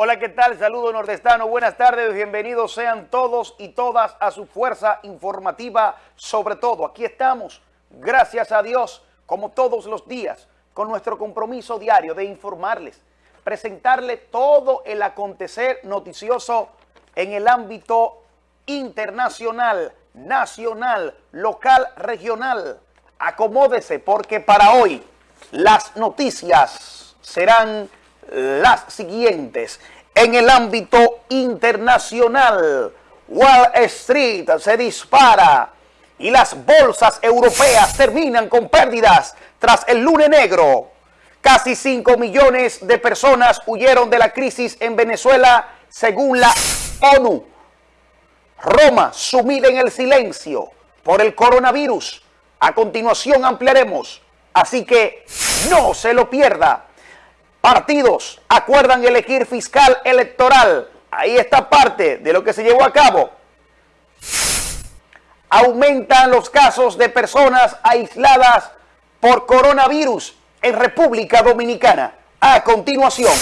Hola, ¿qué tal? Saludo nordestano, buenas tardes, bienvenidos sean todos y todas a su fuerza informativa, sobre todo. Aquí estamos, gracias a Dios, como todos los días, con nuestro compromiso diario de informarles, presentarle todo el acontecer noticioso en el ámbito internacional, nacional, local, regional. Acomódese porque para hoy las noticias serán las siguientes. En el ámbito internacional, Wall Street se dispara y las bolsas europeas terminan con pérdidas tras el lunes negro. Casi 5 millones de personas huyeron de la crisis en Venezuela según la ONU. Roma sumida en el silencio por el coronavirus. A continuación ampliaremos, así que no se lo pierda partidos acuerdan elegir fiscal electoral. Ahí está parte de lo que se llevó a cabo. Aumentan los casos de personas aisladas por coronavirus en República Dominicana. A continuación,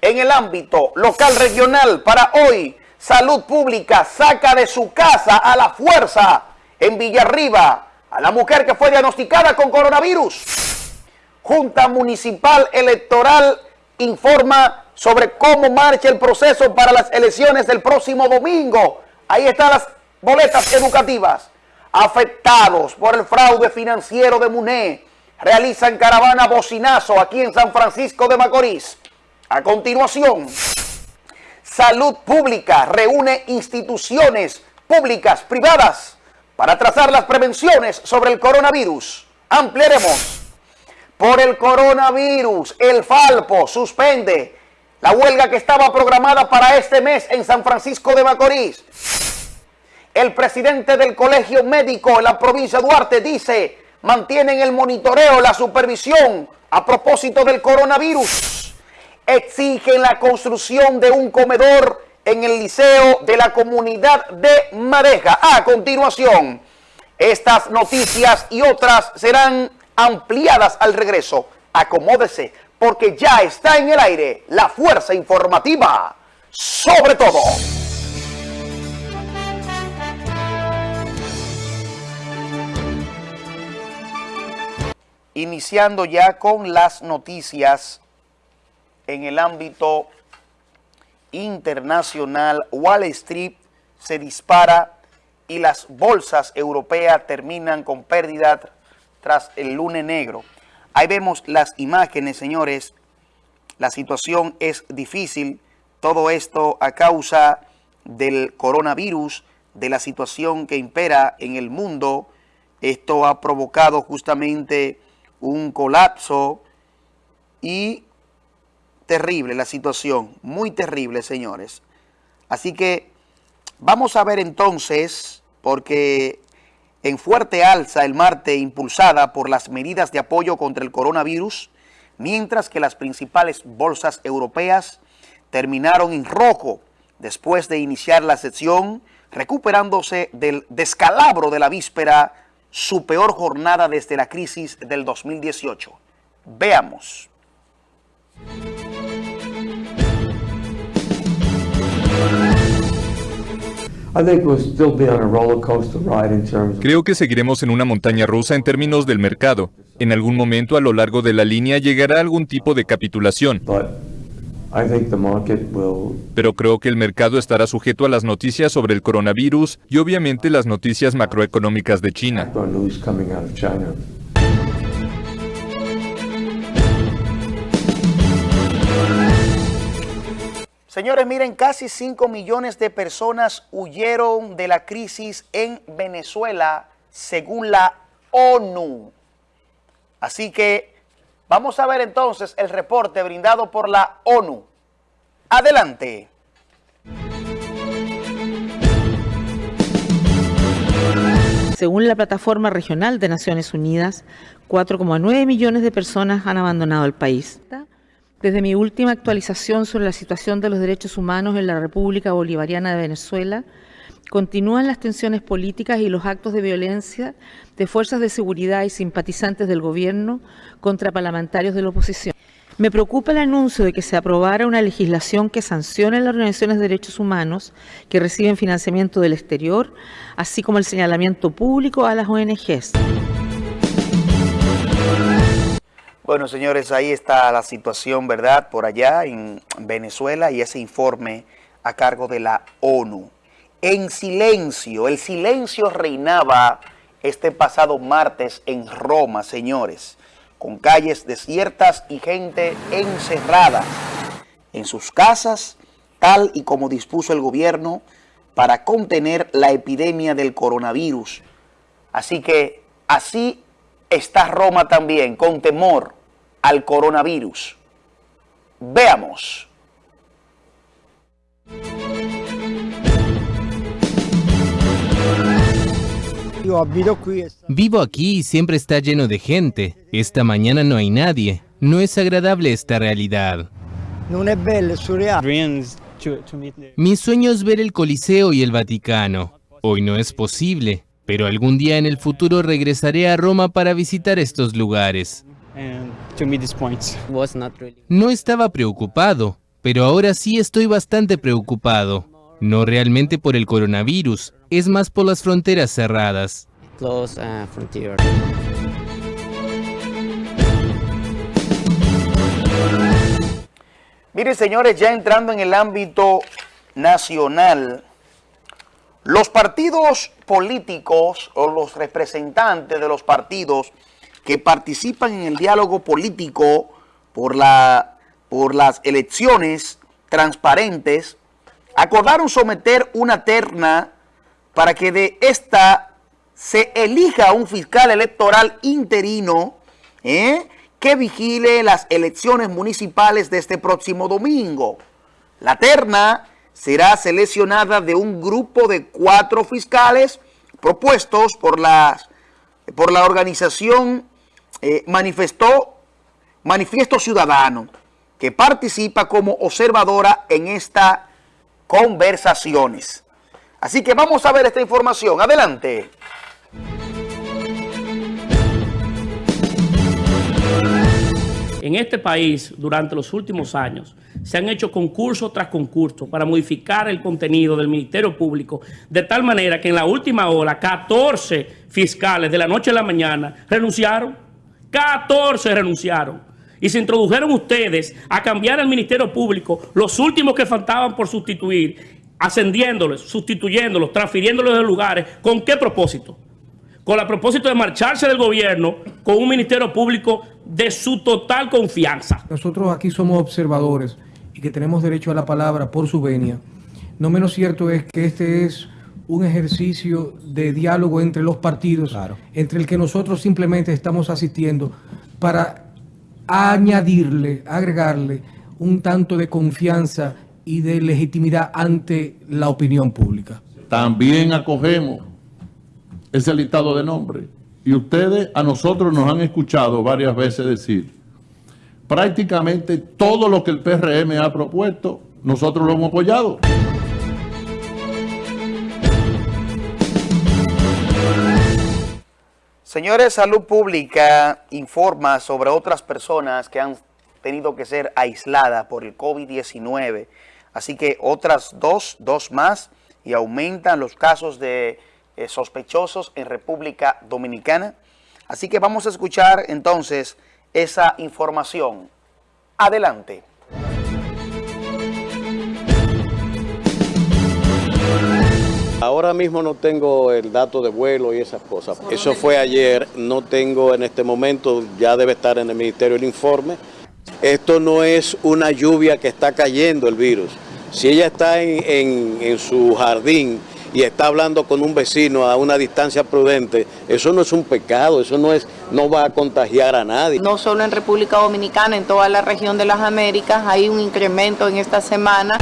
en el ámbito local regional para hoy, Salud Pública saca de su casa a la fuerza en Villarriba a la mujer que fue diagnosticada con coronavirus. Junta Municipal Electoral informa sobre cómo marcha el proceso para las elecciones del próximo domingo. Ahí están las boletas educativas. Afectados por el fraude financiero de MUNE, realizan caravana bocinazo aquí en San Francisco de Macorís. A continuación, Salud Pública reúne instituciones públicas, privadas, para trazar las prevenciones sobre el coronavirus. Ampliaremos por el coronavirus, el Falpo suspende la huelga que estaba programada para este mes en San Francisco de Macorís. El presidente del Colegio Médico en la provincia de Duarte dice, mantienen el monitoreo, la supervisión a propósito del coronavirus. Exigen la construcción de un comedor en el liceo de la comunidad de Madeja. A continuación, estas noticias y otras serán ampliadas al regreso. Acomódese, porque ya está en el aire la fuerza informativa. Sobre todo. Iniciando ya con las noticias en el ámbito internacional, Wall Street se dispara y las bolsas europeas terminan con pérdida tras el lunes negro. Ahí vemos las imágenes, señores. La situación es difícil. Todo esto a causa del coronavirus, de la situación que impera en el mundo. Esto ha provocado justamente un colapso y terrible la situación, muy terrible, señores. Así que vamos a ver entonces, porque en fuerte alza el martes impulsada por las medidas de apoyo contra el coronavirus, mientras que las principales bolsas europeas terminaron en rojo después de iniciar la sesión, recuperándose del descalabro de la víspera, su peor jornada desde la crisis del 2018. Veamos. Creo que seguiremos en una montaña rusa en términos del mercado. En algún momento a lo largo de la línea llegará algún tipo de capitulación. Pero creo que el mercado estará sujeto a las noticias sobre el coronavirus y obviamente las noticias macroeconómicas de China. Señores, miren, casi 5 millones de personas huyeron de la crisis en Venezuela, según la ONU. Así que vamos a ver entonces el reporte brindado por la ONU. Adelante. Según la Plataforma Regional de Naciones Unidas, 4,9 millones de personas han abandonado el país. Desde mi última actualización sobre la situación de los derechos humanos en la República Bolivariana de Venezuela, continúan las tensiones políticas y los actos de violencia de fuerzas de seguridad y simpatizantes del gobierno contra parlamentarios de la oposición. Me preocupa el anuncio de que se aprobara una legislación que sancione las organizaciones de derechos humanos que reciben financiamiento del exterior, así como el señalamiento público a las ONGs. Bueno, señores, ahí está la situación, ¿verdad? Por allá en Venezuela y ese informe a cargo de la ONU. En silencio, el silencio reinaba este pasado martes en Roma, señores con calles desiertas y gente encerrada en sus casas, tal y como dispuso el gobierno para contener la epidemia del coronavirus. Así que así está Roma también, con temor al coronavirus. Veamos. Vivo aquí y siempre está lleno de gente. Esta mañana no hay nadie. No es agradable esta realidad. Mi sueño es ver el Coliseo y el Vaticano. Hoy no es posible, pero algún día en el futuro regresaré a Roma para visitar estos lugares. No estaba preocupado, pero ahora sí estoy bastante preocupado. No realmente por el coronavirus, es más por las fronteras cerradas. Uh. Mire, señores, ya entrando en el ámbito nacional, los partidos políticos o los representantes de los partidos que participan en el diálogo político por, la, por las elecciones transparentes acordaron someter una terna para que de esta se elija un fiscal electoral interino ¿eh? que vigile las elecciones municipales de este próximo domingo. La terna será seleccionada de un grupo de cuatro fiscales propuestos por, las, por la organización eh, manifestó, Manifiesto Ciudadano, que participa como observadora en esta conversaciones. Así que vamos a ver esta información. Adelante. En este país, durante los últimos años, se han hecho concurso tras concurso para modificar el contenido del Ministerio Público de tal manera que en la última hora 14 fiscales de la noche a la mañana renunciaron. 14 renunciaron y se introdujeron ustedes a cambiar el Ministerio Público, los últimos que faltaban por sustituir, ascendiéndolos, sustituyéndolos, transfiriéndolos de lugares, ¿con qué propósito? Con el propósito de marcharse del gobierno con un Ministerio Público de su total confianza. Nosotros aquí somos observadores y que tenemos derecho a la palabra por su venia. No menos cierto es que este es un ejercicio de diálogo entre los partidos, entre el que nosotros simplemente estamos asistiendo para añadirle, agregarle un tanto de confianza y de legitimidad ante la opinión pública. También acogemos ese listado de nombres. Y ustedes a nosotros nos han escuchado varias veces decir, prácticamente todo lo que el PRM ha propuesto, nosotros lo hemos apoyado. Señores, Salud Pública informa sobre otras personas que han tenido que ser aisladas por el COVID-19. Así que otras dos, dos más, y aumentan los casos de eh, sospechosos en República Dominicana. Así que vamos a escuchar entonces esa información. Adelante. Ahora mismo no tengo el dato de vuelo y esas cosas. Eso fue ayer, no tengo en este momento, ya debe estar en el ministerio el informe. Esto no es una lluvia que está cayendo el virus. Si ella está en, su jardín y está hablando con un vecino a una distancia prudente, eso no es un pecado, eso no, es, no va a contagiar a nadie. No solo en República Dominicana, en toda la región de las Américas hay un incremento en esta semana.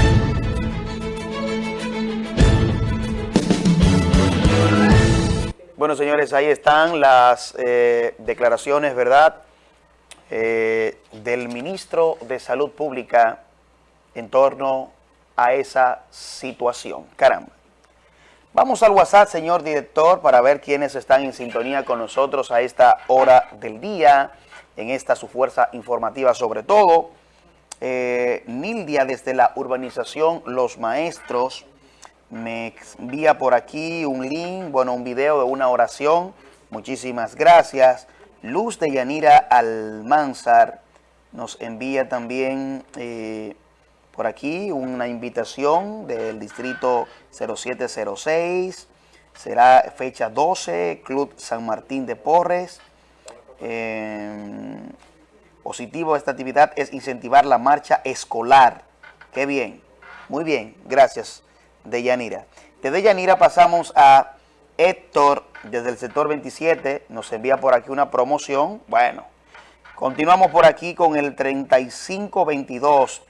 Bueno, señores, ahí están las eh, declaraciones, ¿verdad?, eh, del ministro de Salud Pública en torno a esa situación. Caramba. Vamos al WhatsApp, señor director, para ver quiénes están en sintonía con nosotros a esta hora del día. en esta su fuerza informativa sobre todo. Eh, Nildia desde la urbanización Los Maestros me envía por aquí un link, bueno, un video de una oración. Muchísimas gracias. Luz de Yanira Almanzar nos envía también eh, por aquí una invitación del distrito 0706. Será fecha 12, Club San Martín de Porres. Eh, positivo de esta actividad es incentivar la marcha escolar. Qué bien, muy bien, gracias de Yanira. Desde Yanira pasamos a Héctor, desde el sector 27, nos envía por aquí una promoción. Bueno, continuamos por aquí con el 3522.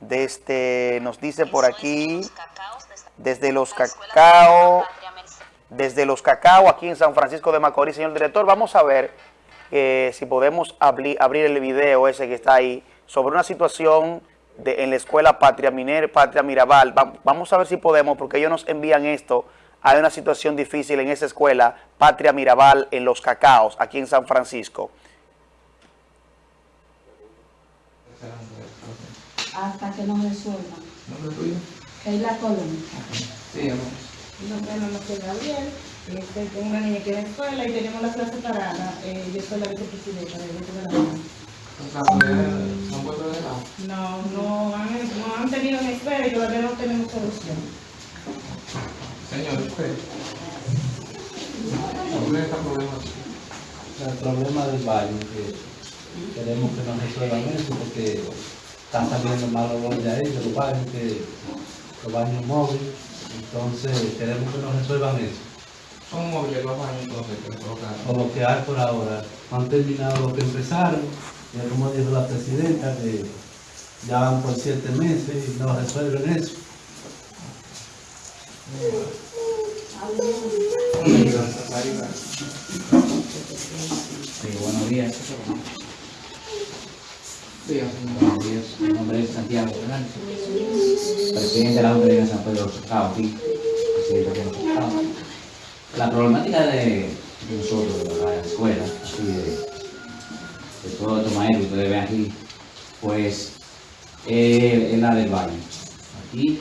Desde, este, nos dice por aquí, desde los cacao, desde los cacao aquí en San Francisco de Macorís. Señor director, vamos a ver eh, si podemos abrir el video ese que está ahí sobre una situación de, en la escuela Patria, Miner, Patria Mirabal. vamos a ver si podemos, porque ellos nos envían esto. Hay una situación difícil en esa escuela, Patria Mirabal, en Los Cacaos, aquí en San Francisco. Hasta que nos resuelvan. ¿Nombre tuyo? la Colón. Sí, amor. Mi nombre es María Gabriel. Este, tengo una niña que va a la escuela y tenemos la clase parada. Eh, yo soy la vicepresidenta del grupo de la No, no han, no han tenido en espera y todavía no tenemos solución. Señor, usted. ¿Cuál es el problema? El problema del baño, que queremos que nos resuelvan eso porque están saliendo mal olor de ahí, de los baños, que, los baños móviles. Entonces queremos que nos resuelvan eso. Son móviles los baños entonces que O lo por ahora. Han terminado lo que empezaron ya como dijo la presidenta, que ya van por siete meses y no resuelven eso. Sí, buenos días. Buenos días. Mi nombre es Santiago Fernández, presidente de la Junta de San Pedro de aquí, presidente de La problemática de, nosotros, de la escuela, todo estos maestros que ustedes ven aquí, pues eh, es la del baño. Aquí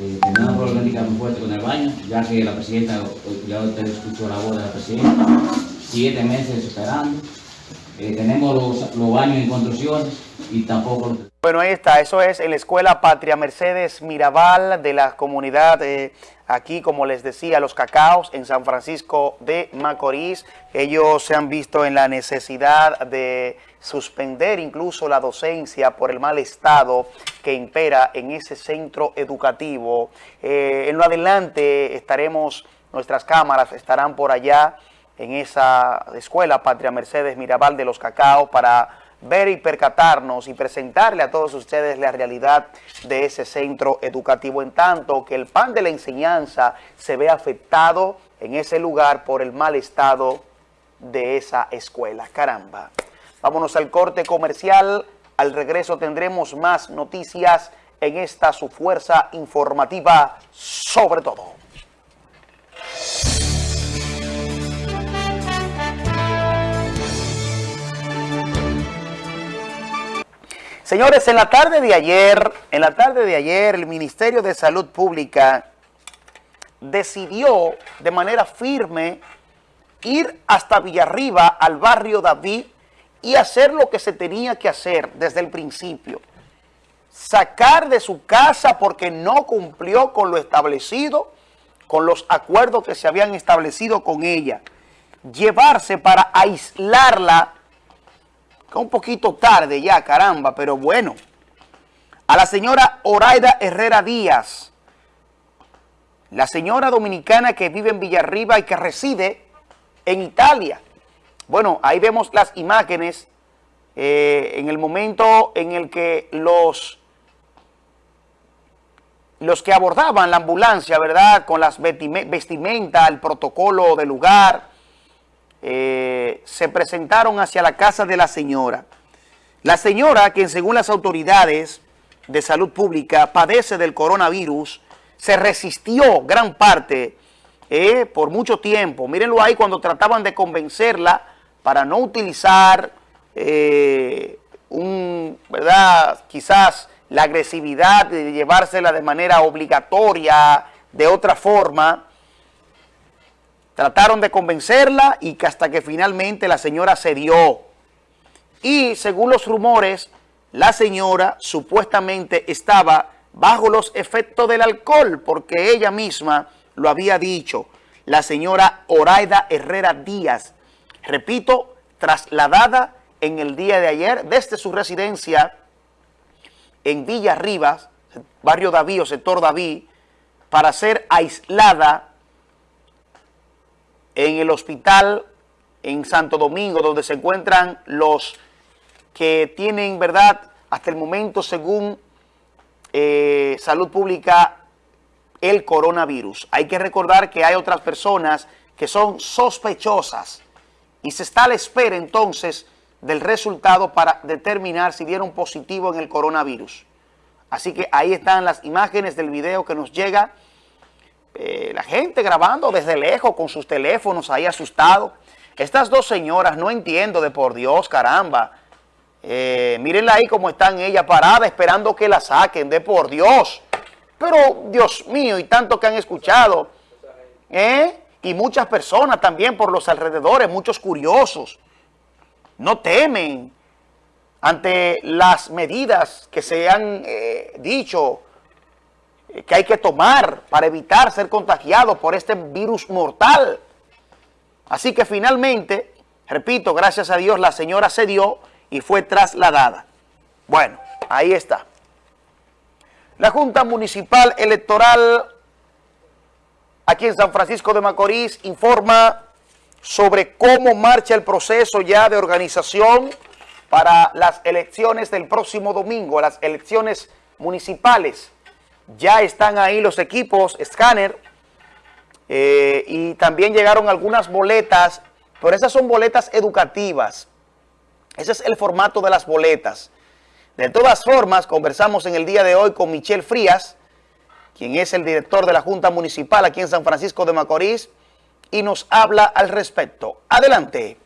eh, tenemos problemática muy fuerte con el baño, ya que la presidenta, ya usted escuchó la voz de la presidenta, siete meses esperando. Eh, tenemos los, los, baños en construcciones y tampoco... Bueno, ahí está, eso es la Escuela Patria Mercedes Mirabal de la comunidad eh, aquí, como les decía, Los Cacaos en San Francisco de Macorís. Ellos se han visto en la necesidad de suspender incluso la docencia por el mal estado que impera en ese centro educativo. Eh, en lo adelante estaremos, nuestras cámaras estarán por allá en esa escuela Patria Mercedes Mirabal de los Cacao para ver y percatarnos y presentarle a todos ustedes la realidad de ese centro educativo en tanto que el pan de la enseñanza se ve afectado en ese lugar por el mal estado de esa escuela. Caramba. Vámonos al corte comercial. Al regreso tendremos más noticias en esta su fuerza informativa sobre todo. Señores, en la tarde de ayer, en la tarde de ayer, el Ministerio de Salud Pública decidió de manera firme ir hasta Villarriba, al barrio David, y hacer lo que se tenía que hacer desde el principio. Sacar de su casa porque no cumplió con lo establecido, con los acuerdos que se habían establecido con ella. Llevarse para aislarla un poquito tarde ya, caramba, pero bueno. A la señora Oraida Herrera Díaz, la señora dominicana que vive en Villarriba y que reside en Italia. Bueno, ahí vemos las imágenes eh, en el momento en el que los, los que abordaban la ambulancia, ¿verdad? Con las vestimentas, el protocolo del lugar, eh, se presentaron hacia la casa de la señora. La señora, que según las autoridades de salud pública padece del coronavirus, se resistió gran parte eh, por mucho tiempo. Mírenlo ahí cuando trataban de convencerla para no utilizar eh, un, ¿verdad? quizás la agresividad de llevársela de manera obligatoria, de otra forma, trataron de convencerla y que hasta que finalmente la señora cedió. Y según los rumores, la señora supuestamente estaba bajo los efectos del alcohol, porque ella misma lo había dicho, la señora Oraida Herrera Díaz, repito, trasladada en el día de ayer desde su residencia en Villa Rivas, barrio David o sector David, para ser aislada en el hospital en Santo Domingo, donde se encuentran los que tienen, ¿verdad?, hasta el momento, según eh, Salud Pública, el coronavirus. Hay que recordar que hay otras personas que son sospechosas y se está a la espera entonces del resultado para determinar si dieron positivo en el coronavirus. Así que ahí están las imágenes del video que nos llega. Eh, la gente grabando desde lejos con sus teléfonos ahí asustados. Estas dos señoras, no entiendo de por Dios, caramba. Eh, mírenla ahí como están ellas paradas esperando que la saquen, de por Dios. Pero, Dios mío, y tanto que han escuchado. ¿eh? Y muchas personas también por los alrededores, muchos curiosos no temen ante las medidas que se han eh, dicho que hay que tomar para evitar ser contagiados por este virus mortal. Así que finalmente, repito, gracias a Dios la señora se dio y fue trasladada. Bueno, ahí está. La Junta Municipal Electoral aquí en San Francisco de Macorís informa sobre cómo marcha el proceso ya de organización para las elecciones del próximo domingo, las elecciones municipales. Ya están ahí los equipos escáner eh, y también llegaron algunas boletas, pero esas son boletas educativas. Ese es el formato de las boletas. De todas formas, conversamos en el día de hoy con Michelle Frías, quien es el director de la Junta Municipal aquí en San Francisco de Macorís, y nos habla al respecto. Adelante.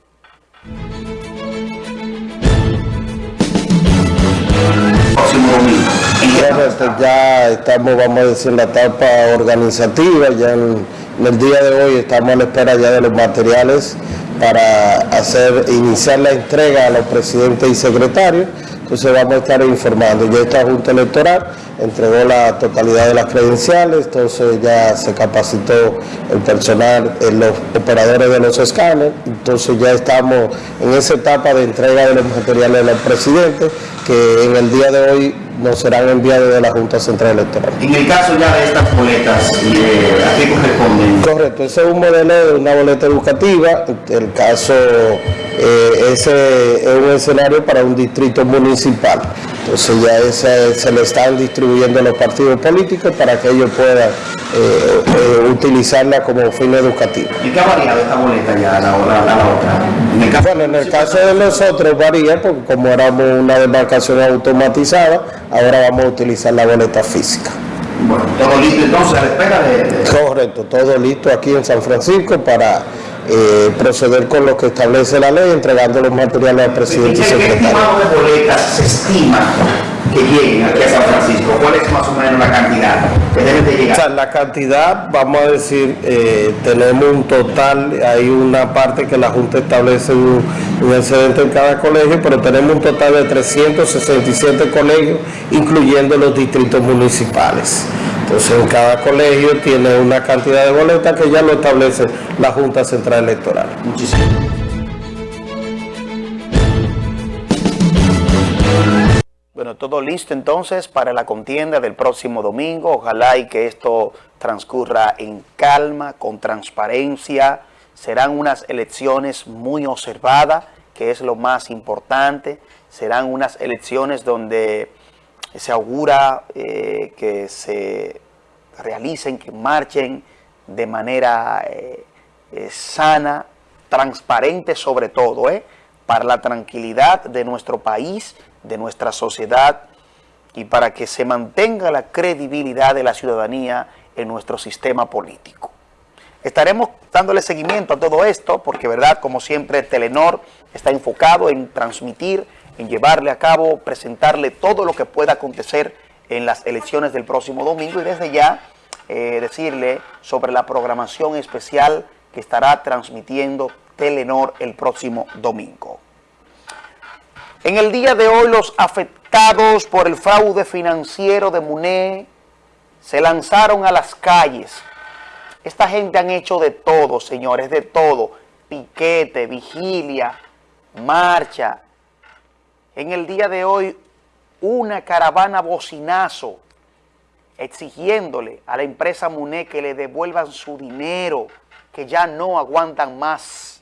Ya estamos, vamos a decir, en la etapa organizativa, ya en, el día de hoy estamos a la espera ya de los materiales para hacer iniciar la entrega a los presidentes y secretarios. Entonces vamos a estar informando. Ya esta Junta Electoral entregó la totalidad de las credenciales, entonces ya se capacitó el personal, en los operadores de los escáneres, entonces ya estamos en esa etapa de entrega de los materiales de los presidentes, que en el día de hoy nos serán enviados de la Junta Central Electoral. En el caso ya de estas boletas, ¿a qué corresponden? Correcto, ese es un modelo de una boleta educativa, el caso eh, ese es un escenario para un distrito municipal. Entonces ya se le están distribuyendo a los partidos políticos para que ellos puedan eh, eh, utilizarla como fin educativo. ¿Y qué ha variado esta boleta ya a la, otra? En el caso, bueno, en el caso de nosotros varía porque como éramos una demarcación automatizada, ahora vamos a utilizar la boleta física. Bueno, todo listo entonces a la espera de... Correcto, todo listo aquí en San Francisco para eh, proceder con lo que establece la ley, entregando los materiales al presidente y secretario. ¿Qué estimado de boletas se estima que lleguen aquí a San Francisco? ¿Cuál es más o menos la cantidad que deben de llegar? O sea, la cantidad, vamos a decir, eh, tenemos un total, hay una parte que la Junta establece un, un excedente en cada colegio, pero tenemos un total de 367 colegios, incluyendo los distritos municipales. Entonces en cada colegio tiene una cantidad de boletas que ya lo establece la Junta Central Electoral. Muchísimas Bueno, todo listo entonces para la contienda del próximo domingo. Ojalá y que esto transcurra en calma, con transparencia. Serán unas elecciones muy observadas, que es lo más importante. Serán unas elecciones donde se augura eh, que se realicen, que marchen de manera eh, eh, sana, transparente sobre todo, para la tranquilidad de nuestro país, de nuestra sociedad y para que se mantenga la credibilidad de la ciudadanía en nuestro sistema político. Estaremos dándole seguimiento a todo esto porque, verdad, como siempre, Telenor está enfocado en transmitir, en llevarle a cabo, presentarle todo lo que pueda acontecer en las elecciones del próximo domingo y desde ya eh, decirle sobre la programación especial que estará transmitiendo Telenor el próximo domingo. En el día de hoy los afectados por el fraude financiero de MUNE se lanzaron a las calles. Esta gente han hecho de todo, señores, de todo. Piquete, vigilia, marcha. En el día de hoy una caravana bocinazo exigiéndole a la empresa MUNE que le devuelvan su dinero, que ya no aguantan más.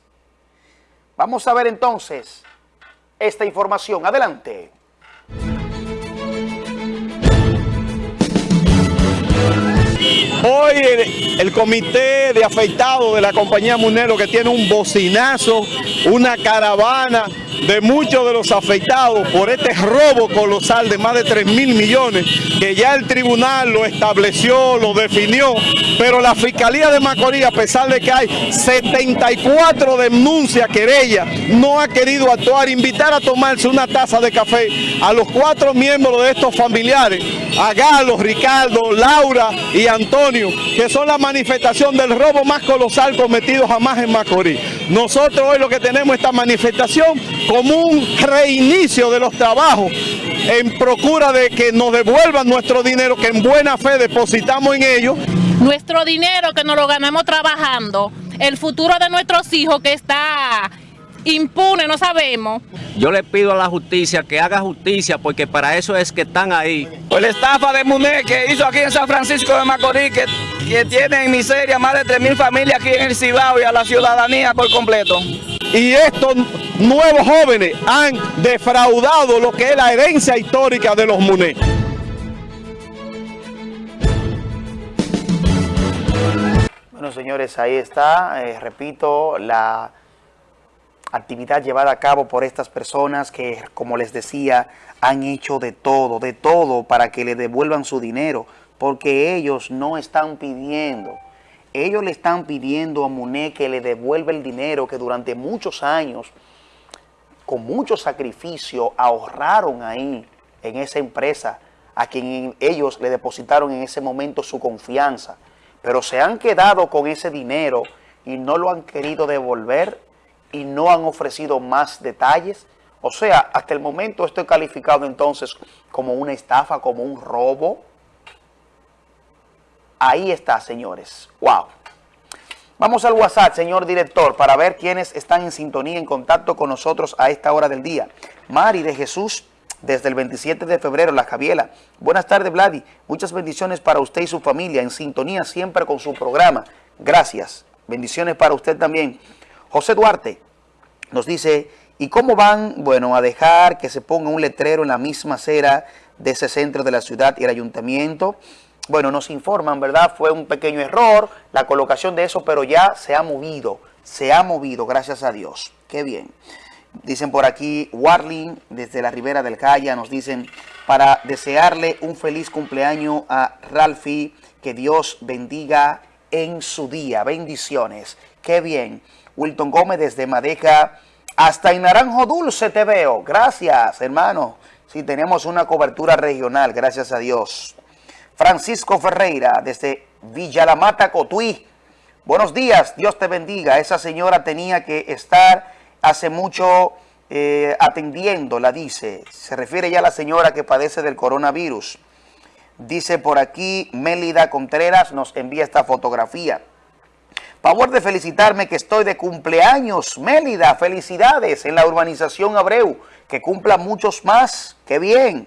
Vamos a ver entonces esta información. Adelante. Hoy el, comité de afectados de la compañía Munero que tiene un bocinazo, una caravana de muchos de los afectados por este robo colosal de más de 3 mil millones que ya el tribunal lo estableció, lo definió, pero la Fiscalía de Macorís, a pesar de que hay 74 denuncias, querellas, no ha querido actuar, invitar a tomarse una taza de café a los cuatro miembros de estos familiares, a Galo, Ricardo, Laura y Antonio, que son la manifestación del robo más colosal cometido jamás en Macorís. Nosotros hoy lo que tenemos esta manifestación como un reinicio de los trabajos en procura de que nos devuelvan nuestro dinero que en buena fe depositamos en ellos. Nuestro dinero que nos lo ganamos trabajando, el futuro de nuestros hijos que está impune, no sabemos. Yo le pido a la justicia que haga justicia porque para eso es que están ahí. Pues la estafa de Muné que hizo aquí en San Francisco de Macorís, que, que tiene en miseria más de 3.000 familias aquí en el Cibao y a la ciudadanía por completo. Y estos nuevos jóvenes han defraudado lo que es la herencia histórica de los Muné. Bueno, señores, ahí está, eh, repito, la actividad llevada a cabo por estas personas que, como les decía, han hecho de todo, de todo para que le devuelvan su dinero, porque ellos no están pidiendo, ellos le están pidiendo a Muné que le devuelva el dinero que durante muchos años, con mucho sacrificio, ahorraron ahí en esa empresa, a quien ellos le depositaron en ese momento su confianza, pero se han quedado con ese dinero y no lo han querido devolver y no han ofrecido más detalles. O sea, hasta el momento esto es calificado entonces como una estafa, como un robo. Ahí está, señores. ¡Wow! Vamos al WhatsApp, señor director, para ver quiénes están en sintonía, en contacto con nosotros a esta hora del día. Mari de Jesús, desde el 27 de febrero, La Javiela. Buenas tardes, Vladi. Muchas bendiciones para usted y su familia, en sintonía siempre con su programa. Gracias. Bendiciones para usted también. José Duarte nos dice, ¿y cómo van? Bueno, a dejar que se ponga un letrero en la misma acera de ese centro de la ciudad y el ayuntamiento. Bueno, nos informan, ¿verdad? Fue un pequeño error la colocación de eso, pero ya se ha movido, se ha movido, gracias a Dios. Qué bien. Dicen por aquí, Warling, desde la Ribera del Calla, nos dicen, para desearle un feliz cumpleaños a Ralfi, que Dios bendiga en su día. Bendiciones. Qué bien. Wilton Gómez desde Madeja hasta en Naranjo Dulce te veo. Gracias, hermano. Sí, tenemos una cobertura regional, gracias a Dios. Francisco Ferreira desde Villa La Mata, Cotuí. Buenos días, Dios te bendiga. Esa señora tenía que estar hace mucho eh, atendiendo, la dice. Se refiere ya a la señora que padece del coronavirus. Dice por aquí, Mélida Contreras nos envía esta fotografía. Favor de felicitarme que estoy de cumpleaños, Mélida, felicidades en la urbanización Abreu, que cumpla muchos más, qué bien.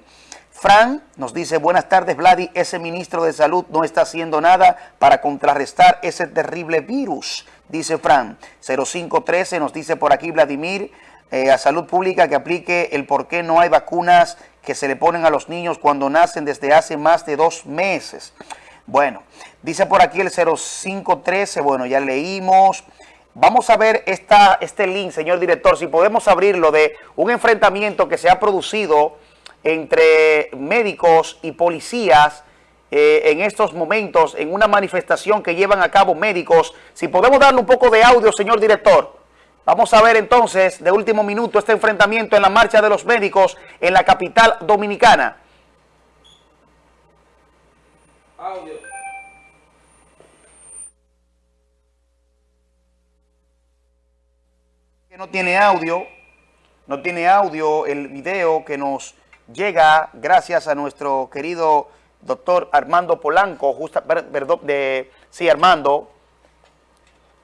Fran nos dice, buenas tardes Vladi, ese ministro de salud no está haciendo nada para contrarrestar ese terrible virus, dice Fran. 0513 nos dice por aquí Vladimir, eh, a salud pública que aplique el por qué no hay vacunas que se le ponen a los niños cuando nacen desde hace más de dos meses. Bueno, dice por aquí el 0513, bueno, ya leímos. Vamos a ver esta, este link, señor director, si podemos abrirlo de un enfrentamiento que se ha producido entre médicos y policías eh, en estos momentos, en una manifestación que llevan a cabo médicos. Si podemos darle un poco de audio, señor director, Vamos a ver entonces, de último minuto, este enfrentamiento en la marcha de los médicos en la capital dominicana. Audio. No tiene audio, no tiene audio el video que nos llega gracias a nuestro querido doctor Armando Polanco, justa, perdón, de, sí, Armando,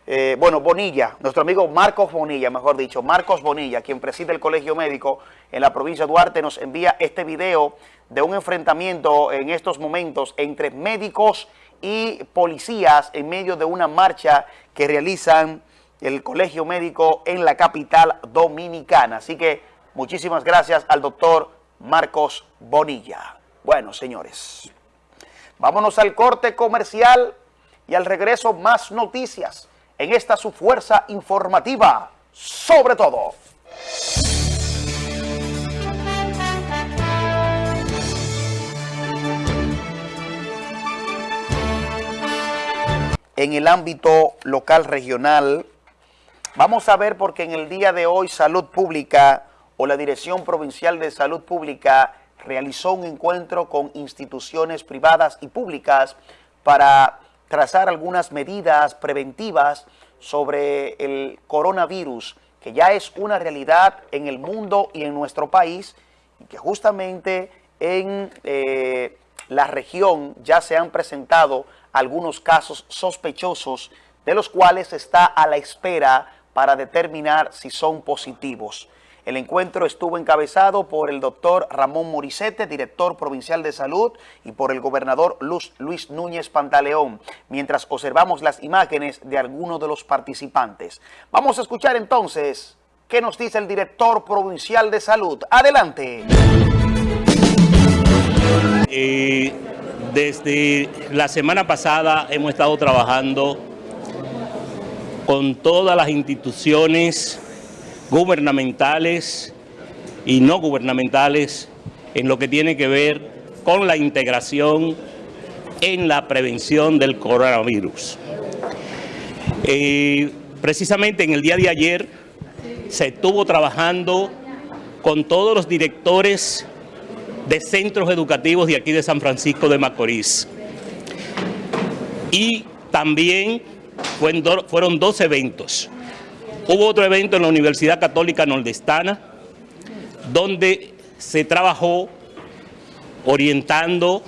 eh, bueno, Bonilla, nuestro amigo Marcos Bonilla, mejor dicho, Marcos Bonilla, quien preside el Colegio Médico en la provincia de Duarte, nos envía este video de un enfrentamiento en estos momentos entre médicos y policías en medio de una marcha que realizan el Colegio Médico en la capital dominicana. Así que muchísimas gracias al doctor Marcos Bonilla. Bueno, señores, vámonos al corte comercial y al regreso más noticias en esta su fuerza informativa, sobre todo. En el ámbito local regional, vamos a ver porque en el día de hoy Salud Pública o la Dirección Provincial de Salud Pública realizó un encuentro con instituciones privadas y públicas para trazar algunas medidas preventivas sobre el coronavirus, que ya es una realidad en el mundo y en nuestro país, y que justamente en eh, la región ya se han presentado algunos casos sospechosos, de los cuales está a la espera para determinar si son positivos. El encuentro estuvo encabezado por el doctor Ramón Morisete, director provincial de salud, y por el gobernador Luis Núñez Pantaleón, mientras observamos las imágenes de algunos de los participantes. Vamos a escuchar entonces qué nos dice el director provincial de salud. Adelante. Eh, desde la semana pasada hemos estado trabajando con todas las instituciones gubernamentales y no gubernamentales en lo que tiene que ver con la integración en la prevención del coronavirus. Eh, precisamente en el día de ayer se estuvo trabajando con todos los directores de centros educativos de aquí de San Francisco de Macorís. Y también fueron dos eventos. Hubo otro evento en la Universidad Católica Nordestana, donde se trabajó orientando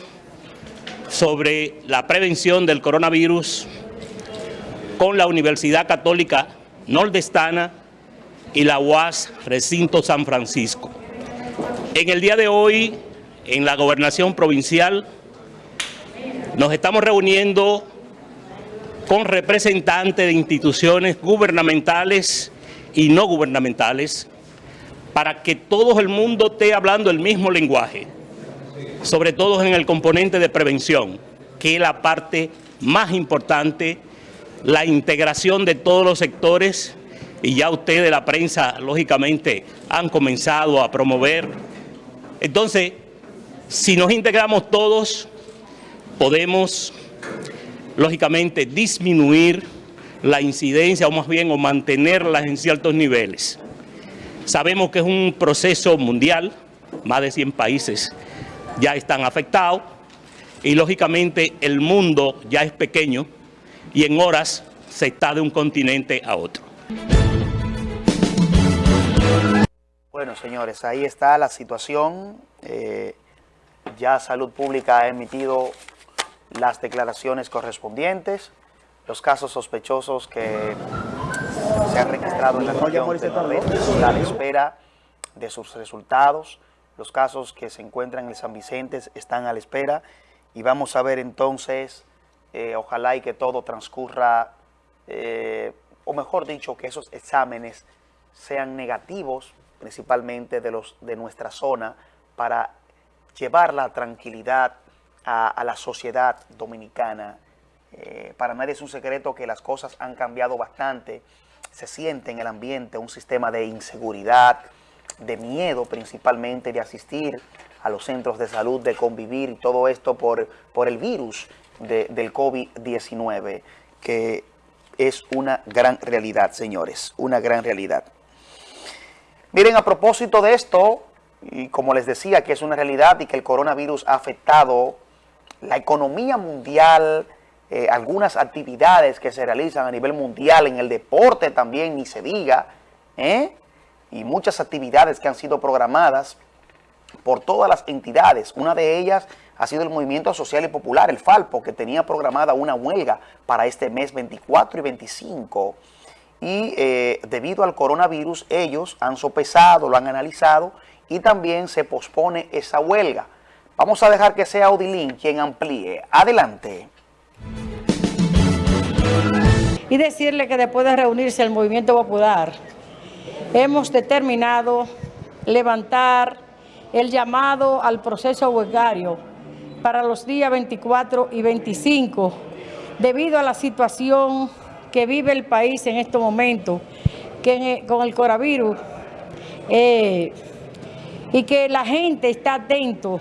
sobre la prevención del coronavirus con la Universidad Católica Nordestana y la UAS Recinto San Francisco. En el día de hoy, en la gobernación provincial, nos estamos reuniendo con representantes de instituciones gubernamentales y no gubernamentales para que todo el mundo esté hablando el mismo lenguaje, sobre todo en el componente de prevención, que es la parte más importante, la integración de todos los sectores, y ya ustedes, la prensa, lógicamente, han comenzado a promover. Entonces, si nos integramos todos, podemos lógicamente, disminuir la incidencia o más bien o mantenerla en ciertos niveles. Sabemos que es un proceso mundial, más de 100 países ya están afectados y lógicamente el mundo ya es pequeño y en horas se está de un continente a otro. Bueno, señores, ahí está la situación. Eh, ya Salud Pública ha emitido las declaraciones correspondientes, los casos sospechosos que se han registrado en la región de a la espera de sus resultados. Los casos que se encuentran en San Vicente están a la espera y vamos a ver entonces, eh, ojalá y que todo transcurra, eh, o mejor dicho, que esos exámenes sean negativos, principalmente de, los, de nuestra zona, para llevar la tranquilidad a, la sociedad dominicana. Eh, para nadie es un secreto que las cosas han cambiado bastante. Se siente en el ambiente un sistema de inseguridad, de miedo principalmente de asistir a los centros de salud, de convivir y todo esto por, por el virus del COVID-19, que es una gran realidad, señores, una gran realidad. Miren, a propósito de esto, y como les decía que es una realidad y que el coronavirus ha afectado la economía mundial, eh, algunas actividades que se realizan a nivel mundial, en el deporte también, ni se diga, ¿eh? y muchas actividades que han sido programadas por todas las entidades. Una de ellas ha sido el Movimiento Social y Popular, el FALPO, que tenía programada una huelga para este mes 24 y 25. Y eh, debido al coronavirus, ellos han sopesado, lo han analizado y también se pospone esa huelga. Vamos a dejar que sea Odilín quien amplíe. Adelante. Y decirle que después de reunirse el Movimiento Popular, hemos determinado levantar el llamado al proceso huelgario para los días 24 y 25, debido a la situación que vive el país en este momento, que con el coronavirus, eh, y que la gente está atento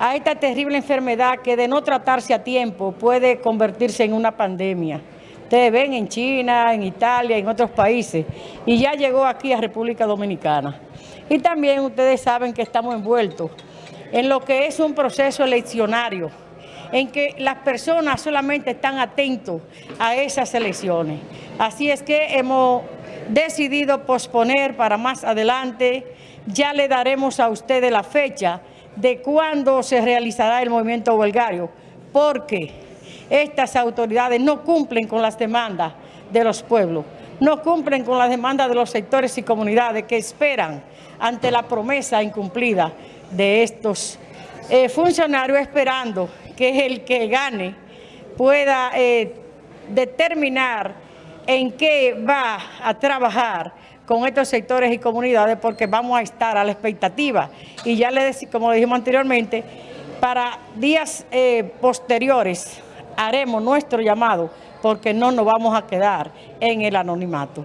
a esta terrible enfermedad que de no tratarse a tiempo puede convertirse en una pandemia. Ustedes ven en China, en Italia, en otros países, y ya llegó aquí a República Dominicana. Y también ustedes saben que estamos envueltos en lo que es un proceso eleccionario, en que las personas solamente están atentos a esas elecciones. Así es que hemos decidido posponer para más adelante, ya le daremos a ustedes la fecha de cuándo se realizará el movimiento huelgario, porque estas autoridades no cumplen con las demandas de los pueblos, no cumplen con las demandas de los sectores y comunidades que esperan ante la promesa incumplida de estos eh, funcionarios esperando que el que gane pueda eh, determinar en qué va a trabajar con estos sectores y comunidades porque vamos a estar a la expectativa. Y ya le como dijimos anteriormente, para días eh, posteriores haremos nuestro llamado porque no nos vamos a quedar en el anonimato.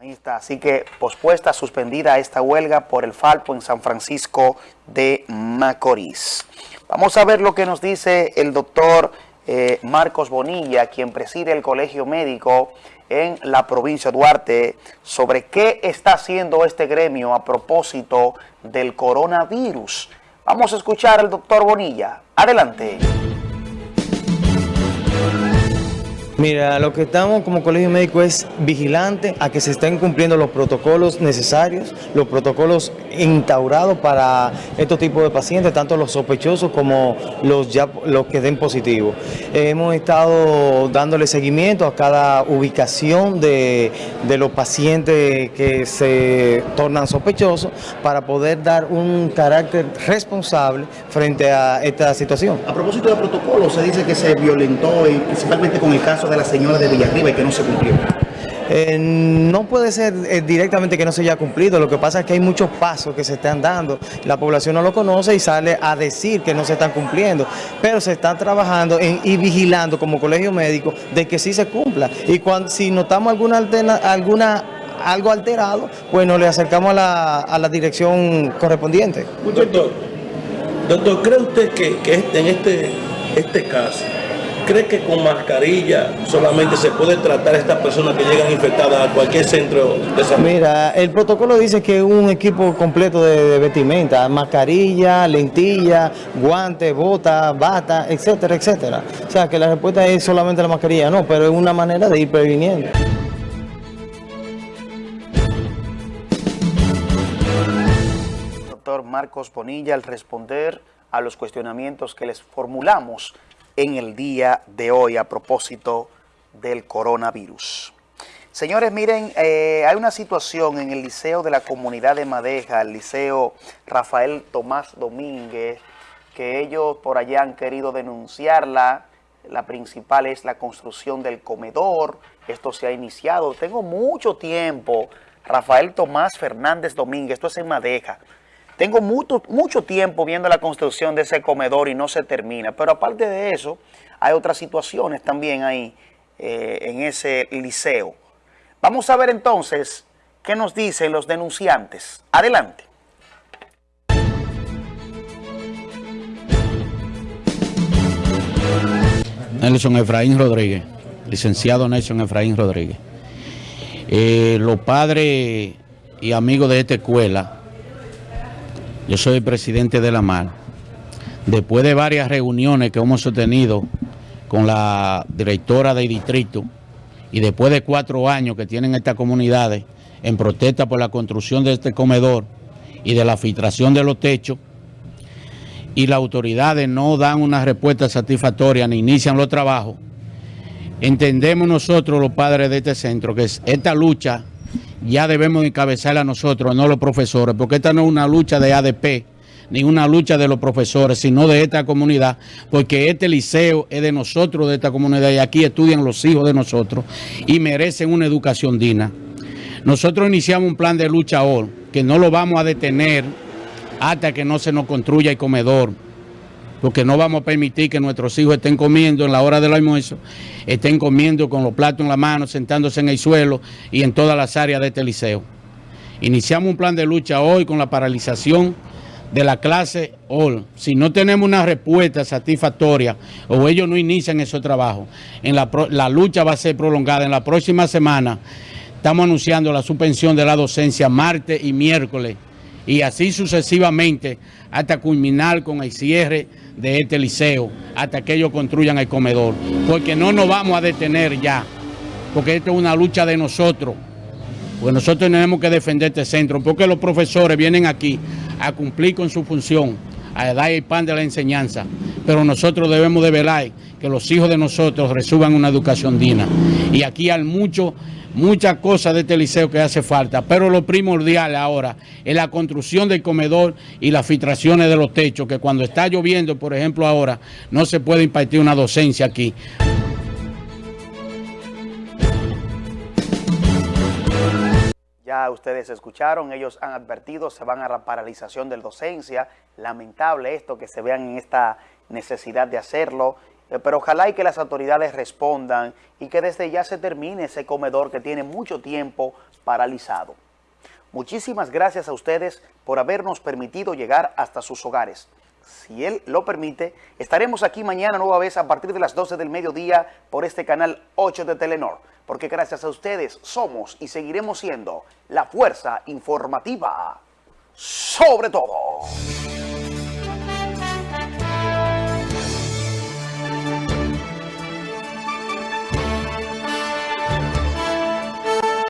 Ahí está, así que pospuesta, suspendida esta huelga por el Falpo en San Francisco de Macorís. Vamos a ver lo que nos dice el doctor eh, Marcos Bonilla, quien preside el Colegio Médico en la provincia de Duarte, sobre qué está haciendo este gremio a propósito del coronavirus. Vamos a escuchar al doctor Bonilla. Adelante. Mira, lo que estamos como colegio médico es vigilante a que se estén cumpliendo los protocolos necesarios, los protocolos instaurados para estos tipos de pacientes, tanto los sospechosos como los, ya, los que den positivo. hemos estado dándole seguimiento a cada ubicación de, de los pacientes que se tornan sospechosos para poder dar un carácter responsable frente a esta situación. A propósito de protocolo, se dice que se violentó, principalmente con el caso de la señora de Villarriba y que no se cumplió? Eh, no puede ser eh, directamente que no se haya cumplido, lo que pasa es que hay muchos pasos que se están dando, la población no lo conoce y sale a decir que no se están cumpliendo, pero se están trabajando y vigilando como colegio médico de que sí se cumpla y cuando si notamos alguna, alguna algo alterado, pues nos le acercamos a la, a la dirección correspondiente. Doctor, doctor ¿cree usted que, que este, en este, este caso ¿Cree que con mascarilla solamente se puede tratar a estas personas que llegan infectadas a cualquier centro de salud? Mira, el protocolo dice que un equipo completo de, vestimenta, mascarilla, lentilla, guantes, botas, bata, etcétera, etcétera. O sea, que la respuesta es solamente la mascarilla, no, pero es una manera de ir previniendo. Doctor Marcos Bonilla, al responder a los cuestionamientos que les formulamos en el día de hoy a propósito del coronavirus. Señores, miren, eh, hay una situación en el Liceo de la Comunidad de Madeja, el Liceo Rafael Tomás Domínguez, que ellos por allá han querido denunciarla. La principal es la construcción del comedor. Esto se ha iniciado. Tengo mucho tiempo. Rafael Tomás Fernández Domínguez, esto es en Madeja. Tengo mucho, mucho tiempo viendo la construcción de ese comedor y no se termina. Pero aparte de eso, hay otras situaciones también ahí eh, en ese liceo. Vamos a ver entonces qué nos dicen los denunciantes. Adelante. Nelson Efraín Rodríguez, licenciado Nelson Efraín Rodríguez. Eh, los padres y amigos de esta escuela, yo soy el presidente de la MAR, después de varias reuniones que hemos sostenido con la directora del distrito y después de cuatro años que tienen estas comunidades en protesta por la construcción de este comedor y de la filtración de los techos, y las autoridades no dan una respuesta satisfactoria ni inician los trabajos, entendemos nosotros los padres de este centro que esta lucha ya debemos encabezarla nosotros, no los profesores, porque esta no es una lucha de ADP, ni una lucha de los profesores, sino de esta comunidad, porque este liceo es de nosotros, de esta comunidad, y aquí estudian los hijos de nosotros y merecen una educación digna. Nosotros iniciamos un plan de lucha hoy, que no lo vamos a detener hasta que no se nos construya el comedor, porque no vamos a permitir que nuestros hijos estén comiendo en la hora del almuerzo, estén comiendo con los platos en la mano, sentándose en el suelo y en todas las áreas de este liceo. Iniciamos un plan de lucha hoy con la paralización de la clase hoy. Si no tenemos una respuesta satisfactoria o ellos no inician ese trabajo, en la, la lucha va a ser prolongada. En la próxima semana estamos anunciando la suspensión de la docencia martes y miércoles y así sucesivamente hasta culminar con el cierre de este liceo, hasta que ellos construyan el comedor. Porque no nos vamos a detener ya, porque esto es una lucha de nosotros. Pues nosotros tenemos que defender este centro, porque los profesores vienen aquí a cumplir con su función, a dar el pan de la enseñanza. Pero nosotros debemos de velar que los hijos de nosotros reciban una educación digna. Y aquí hay mucho muchas cosas de este liceo que hace falta, pero lo primordial ahora es la construcción del comedor y las filtraciones de los techos, que cuando está lloviendo, por ejemplo ahora, no se puede impartir una docencia aquí. Ya ustedes escucharon, ellos han advertido, se van a la paralización de la docencia. Lamentable esto, que se vean en esta necesidad de hacerlo. Eh, pero ojalá y que las autoridades respondan y que desde ya se termine ese comedor que tiene mucho tiempo paralizado. Muchísimas gracias a ustedes por habernos permitido llegar hasta sus hogares. Si Él lo permite, estaremos aquí mañana nueva vez a partir de las 12 del mediodía por este canal 8 de Telenor, porque gracias a ustedes somos y seguiremos siendo la fuerza informativa sobre todo.